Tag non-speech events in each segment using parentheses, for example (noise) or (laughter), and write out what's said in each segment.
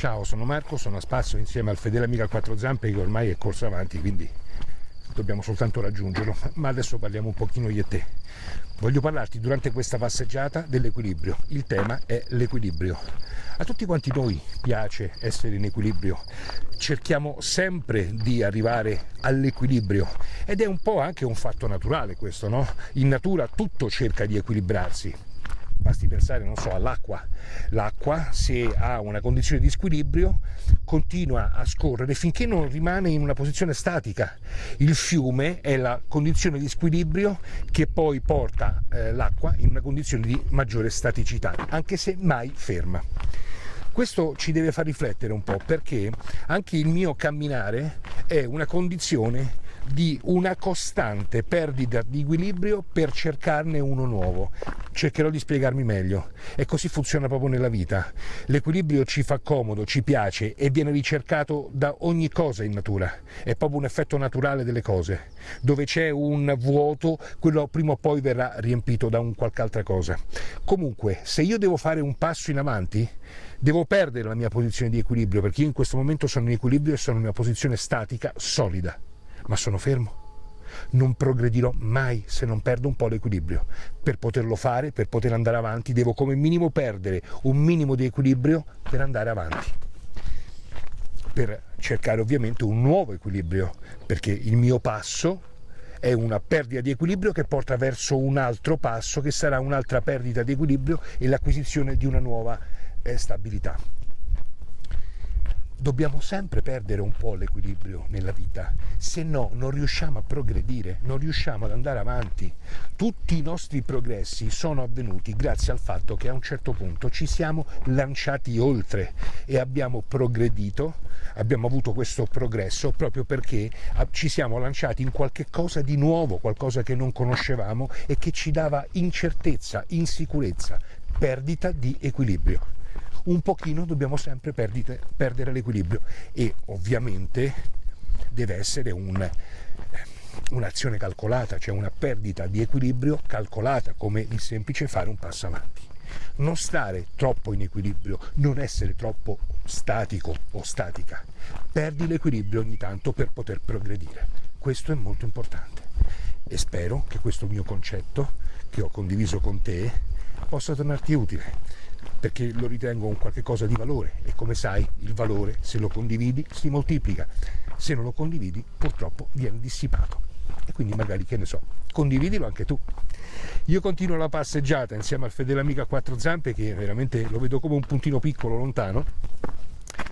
Ciao, sono Marco, sono a spasso insieme al fedele amico a quattro zampe che ormai è corso avanti, quindi dobbiamo soltanto raggiungerlo. (laughs) Ma adesso parliamo un pochino io e te. Voglio parlarti durante questa passeggiata dell'equilibrio. Il tema è l'equilibrio. A tutti quanti noi piace essere in equilibrio, cerchiamo sempre di arrivare all'equilibrio ed è un po' anche un fatto naturale questo, no? In natura tutto cerca di equilibrarsi, basti pensare, non so, all'acqua. L'acqua, se ha una condizione di squilibrio, continua a scorrere finché non rimane in una posizione statica. Il fiume è la condizione di squilibrio che poi porta eh, l'acqua in una condizione di maggiore staticità, anche se mai ferma. Questo ci deve far riflettere un po' perché anche il mio camminare è una condizione di una costante perdita di equilibrio per cercarne uno nuovo. Cercherò di spiegarmi meglio. E così funziona proprio nella vita. L'equilibrio ci fa comodo, ci piace e viene ricercato da ogni cosa in natura. È proprio un effetto naturale delle cose. Dove c'è un vuoto, quello prima o poi verrà riempito da un qualche altra cosa. Comunque, se io devo fare un passo in avanti, devo perdere la mia posizione di equilibrio perché io in questo momento sono in equilibrio e sono in una posizione statica solida ma sono fermo. Non progredirò mai se non perdo un po' l'equilibrio. Per poterlo fare, per poter andare avanti, devo come minimo perdere un minimo di equilibrio per andare avanti. Per cercare ovviamente un nuovo equilibrio, perché il mio passo è una perdita di equilibrio che porta verso un altro passo che sarà un'altra perdita di equilibrio e l'acquisizione di una nuova eh, stabilità dobbiamo sempre perdere un po' l'equilibrio nella vita, se no non riusciamo a progredire, non riusciamo ad andare avanti. Tutti i nostri progressi sono avvenuti grazie al fatto che a un certo punto ci siamo lanciati oltre e abbiamo progredito, abbiamo avuto questo progresso proprio perché ci siamo lanciati in qualche cosa di nuovo, qualcosa che non conoscevamo e che ci dava incertezza, insicurezza, perdita di equilibrio un pochino dobbiamo sempre perdite, perdere l'equilibrio e ovviamente deve essere eh, un'azione calcolata, cioè una perdita di equilibrio calcolata, come il semplice fare un passo avanti. Non stare troppo in equilibrio, non essere troppo statico o statica. Perdi l'equilibrio ogni tanto per poter progredire. Questo è molto importante e spero che questo mio concetto che ho condiviso con te possa tornarti utile perché lo ritengo un qualche cosa di valore e come sai il valore se lo condividi si moltiplica, se non lo condividi purtroppo viene dissipato e quindi magari che ne so, condividilo anche tu. Io continuo la passeggiata insieme al fedele amico a quattro zampe che veramente lo vedo come un puntino piccolo lontano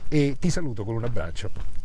e ti saluto con un abbraccio.